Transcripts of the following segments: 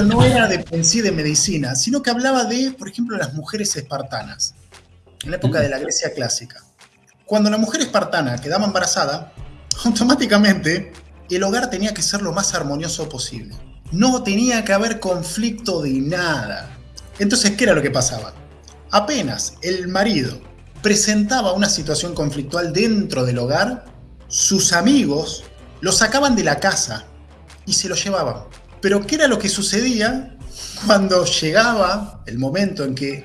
no era de, en sí de medicina, sino que hablaba de, por ejemplo, las mujeres espartanas, en la época de la Grecia clásica. Cuando la mujer espartana quedaba embarazada, automáticamente el hogar tenía que ser lo más armonioso posible. No tenía que haber conflicto de nada. Entonces, ¿qué era lo que pasaba? Apenas el marido presentaba una situación conflictual dentro del hogar, sus amigos lo sacaban de la casa y se lo llevaban. Pero ¿qué era lo que sucedía cuando llegaba el momento en que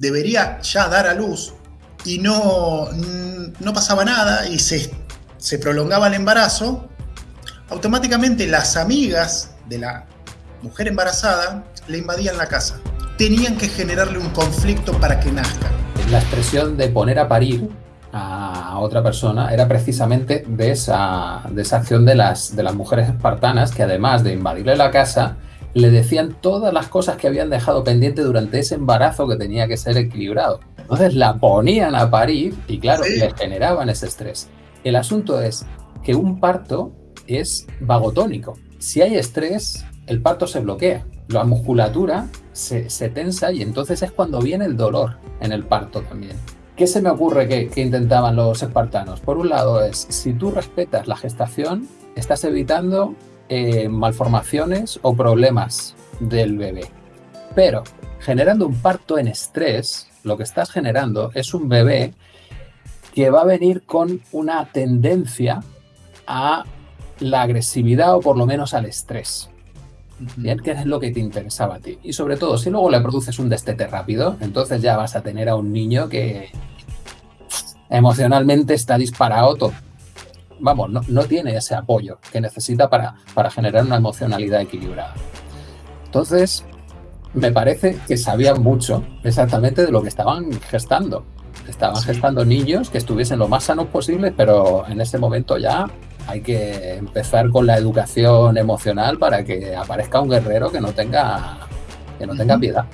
debería ya dar a luz y no, no pasaba nada y se, se prolongaba el embarazo? Automáticamente las amigas de la mujer embarazada le invadían la casa. Tenían que generarle un conflicto para que nazca. La expresión de poner a parir a otra persona era precisamente de esa, de esa acción de las, de las mujeres espartanas que además de invadirle la casa, le decían todas las cosas que habían dejado pendiente durante ese embarazo que tenía que ser equilibrado. Entonces la ponían a parir y claro, le generaban ese estrés. El asunto es que un parto es vagotónico. Si hay estrés, el parto se bloquea. La musculatura se, se tensa y entonces es cuando viene el dolor en el parto también. ¿Qué se me ocurre que, intentaban los espartanos? Por un lado es, si tú respetas la gestación, estás evitando eh, malformaciones o problemas del bebé. Pero generando un parto en estrés, lo que estás generando es un bebé que va a venir con una tendencia a la agresividad o por lo menos al estrés. Bien, ¿qué es lo que te interesaba a ti? Y sobre todo, si luego le produces un destete rápido, entonces ya vas a tener a un niño que emocionalmente está disparado todo. Vamos, no, tiene ese apoyo que necesita para, para generar una emocionalidad equilibrada. Entonces, me parece que sabían mucho exactamente de lo que estaban gestando. Estaban gestando niños que estuviesen lo más sanos posible, pero en ese momento ya hay que empezar con la educación emocional para que aparezca un guerrero que no tenga, que no tenga piedad.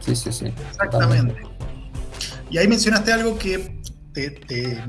Sí, sí, sí. Exactamente. Y ahí mencionaste algo que te,